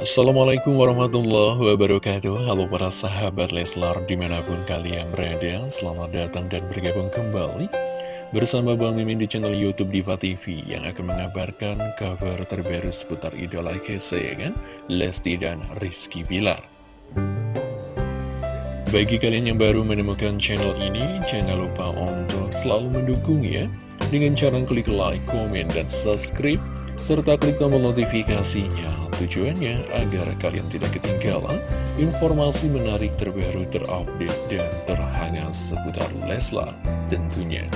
Assalamualaikum warahmatullahi wabarakatuh. Halo para sahabat Leslar di mana pun kalian berada Selamat datang dan bergabung kembali Bersama Bang Mimin di channel Youtube Diva TV Yang akan mengabarkan kabar terbaru seputar idola kesayangan Lesti dan Rizky Bilar. Bagi kalian yang baru menemukan channel ini Jangan lupa untuk selalu mendukung ya Dengan cara klik like, komen, dan subscribe serta klik tombol notifikasinya Tujuannya agar kalian tidak ketinggalan informasi menarik terbaru terupdate dan terhangat seputar Leslar tentunya.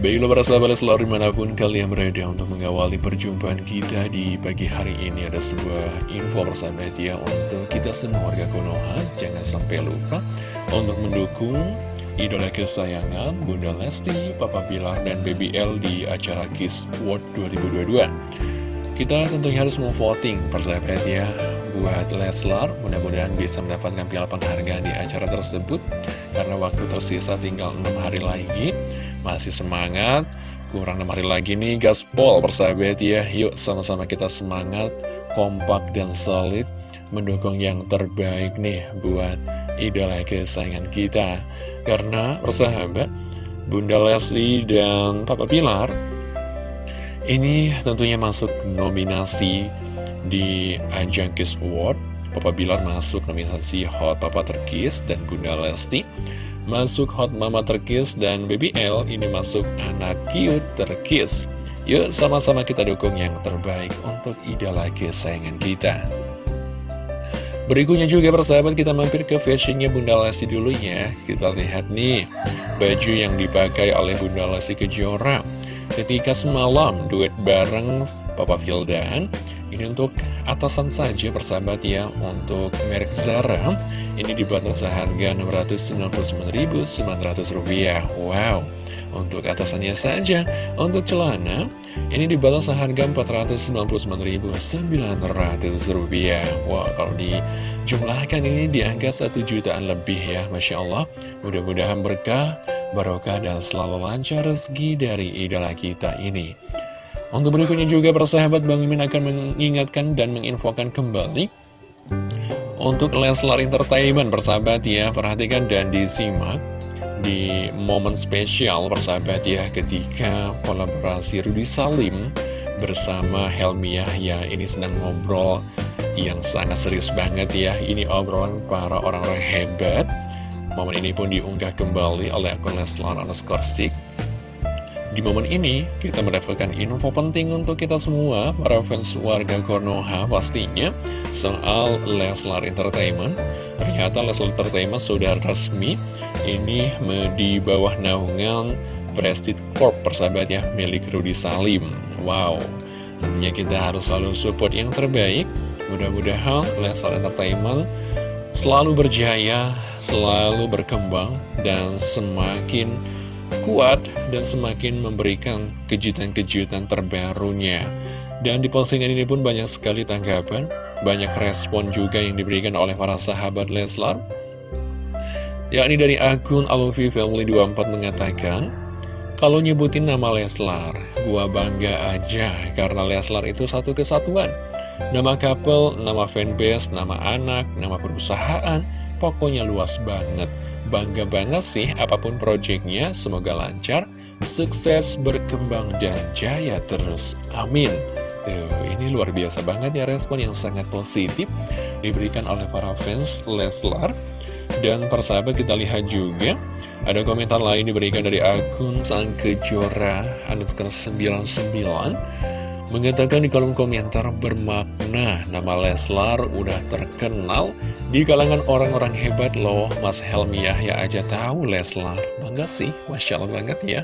Baiklah para sahabat Leslar di mana pun kalian berada untuk mengawali perjumpaan kita di pagi hari ini Ada sebuah info persahabat ya untuk kita semua warga Konoha Jangan sampai lupa untuk mendukung idola kesayangan Bunda Lesti, Papa Bilar, dan BBL di acara Kiss World 2022. Kita tentunya harus memvoting persahabat ya. Buat Leslar mudah-mudahan bisa mendapatkan piala penghargaan di acara tersebut. Karena waktu tersisa tinggal 6 hari lagi. Masih semangat. Kurang 6 hari lagi nih gaspol persahabat ya. Yuk sama-sama kita semangat kompak dan solid. Mendukung yang terbaik nih buat idola kesayangan kita karena persahabat, Bunda Leslie dan Papa Pilar ini tentunya masuk nominasi di ajang Kiss Award. Papa Bilar masuk nominasi Hot Papa Terkis dan Bunda Lesti masuk Hot Mama Terkis dan Baby L ini masuk Anak Cute Terkis. Yuk sama-sama kita dukung yang terbaik untuk idola kesayangan kita. Berikutnya juga persahabat kita mampir ke fashionnya Bunda Lesti dulu ya. Kita lihat nih baju yang dipakai oleh Bunda Lesti Kejora. Ketika semalam duet bareng Papa Vildan Ini untuk atasan saja persahabat ya. Untuk merek Zara Ini dibanderol seharga Rp699.900 Wow untuk atasannya saja, untuk celana, ini dibalas seharga Rp499.900 Wah, kalau dijumlahkan ini di angka 1 jutaan lebih ya, Masya Allah. Mudah-mudahan berkah, barokah, dan selalu lancar rezeki dari idola kita ini. Untuk berikutnya juga persahabat Bang Mimin akan mengingatkan dan menginfokan kembali Untuk Leslar Entertainment persahabat ya Perhatikan dan disimak di momen spesial persahabat ya ketika kolaborasi Rudy Salim bersama Helmi Yahya ini sedang ngobrol yang sangat serius banget ya. Ini obrolan para orang-orang hebat. Momen ini pun diunggah kembali oleh akun Leslar underscore di momen ini, kita mendapatkan info penting untuk kita semua, para fans warga Konoha pastinya, soal Leslar Entertainment. Ternyata Leslar Entertainment sudah resmi, ini di bawah naungan Prestige Corp, persahabat ya, milik Rudy Salim. Wow, tentunya kita harus selalu support yang terbaik. Mudah-mudahan Leslar Entertainment selalu berjaya, selalu berkembang, dan semakin kuat dan semakin memberikan kejutan-kejutan terbarunya. Dan di postingan ini pun banyak sekali tanggapan, banyak respon juga yang diberikan oleh para sahabat Leslar. Yakni dari akun Alufi Family 24 mengatakan, kalau nyebutin nama Leslar, gua bangga aja karena Leslar itu satu kesatuan. Nama couple, nama fanbase, nama anak, nama perusahaan, pokoknya luas banget. Bangga banget sih apa pun proyeknya, semoga lancar, sukses, berkembang, dan jaya terus. Amin. Tuh, ini luar biasa banget ya respon yang sangat positif diberikan oleh para fans Leslar. Dan persahabat kita lihat juga ada komentar lain diberikan dari akun Sang Kejora underscore 99 mengatakan di kolom komentar bermakna. Nama Leslar udah terkenal di kalangan orang-orang hebat loh. Mas Helmi Yahya aja tahu Leslar. Bangga sih Masya Allah banget ya.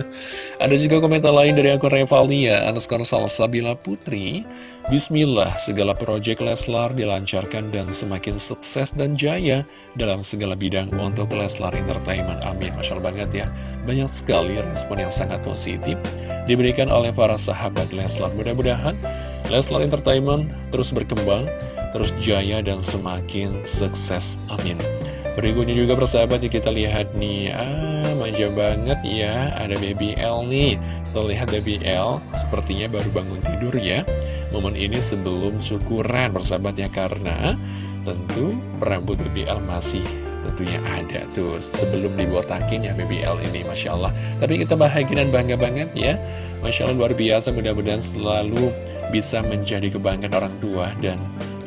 Ada juga komentar lain dari akun Revalia underscore Salsabila Putri. Bismillah segala proyek Leslar dilancarkan dan semakin sukses dan jaya dalam segala bidang untuk Leslar Entertainment. Amin Masya Allah banget ya. Banyak sekali respon yang sangat positif diberikan oleh para sahabat Leslar Leslar. Mudah-mudahan Leslar Entertainment terus berkembang, terus jaya dan semakin sukses. Amin. Berikutnya juga persahabat ya kita lihat nih, ah manja banget ya Ada Baby L nih Terlihat Baby L sepertinya baru bangun tidur ya Momen ini sebelum syukuran persahabat ya Karena tentu rambut Baby L masih tentunya ada tuh. Sebelum dibotakin ya BBL ini Masya Allah. Tapi kita bahagia dan bangga banget ya. Masya Allah luar biasa. Mudah-mudahan selalu bisa menjadi kebanggaan orang tua dan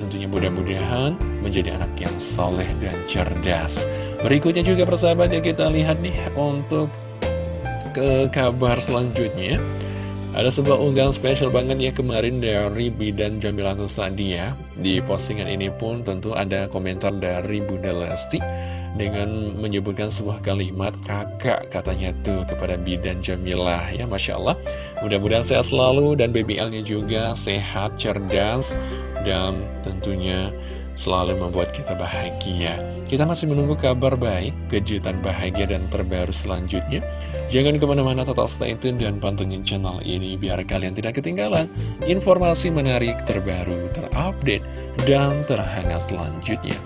tentunya mudah-mudahan menjadi anak yang soleh dan cerdas. Berikutnya juga persahabat ya kita lihat nih untuk ke kabar selanjutnya ada sebuah unggahan spesial banget ya kemarin dari Bidan Jamilatul Sadia Di postingan ini pun tentu ada komentar dari Bunda Lesti Dengan menyebutkan sebuah kalimat kakak katanya tuh kepada Bidan Jamilah Ya Masya Allah. Mudah-mudahan sehat selalu dan BBL-nya juga sehat, cerdas Dan tentunya selalu membuat kita bahagia. Kita masih menunggu kabar baik, kejutan bahagia dan terbaru selanjutnya. Jangan ke mana-mana tetap stay tune dan pantengin channel ini biar kalian tidak ketinggalan informasi menarik terbaru, terupdate, dan terhangat selanjutnya.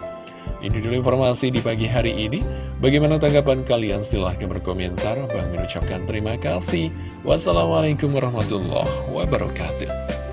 Ini dulu informasi di pagi hari ini. Bagaimana tanggapan kalian? Silahkan berkomentar. Bang mengucapkan terima kasih. Wassalamualaikum warahmatullahi wabarakatuh.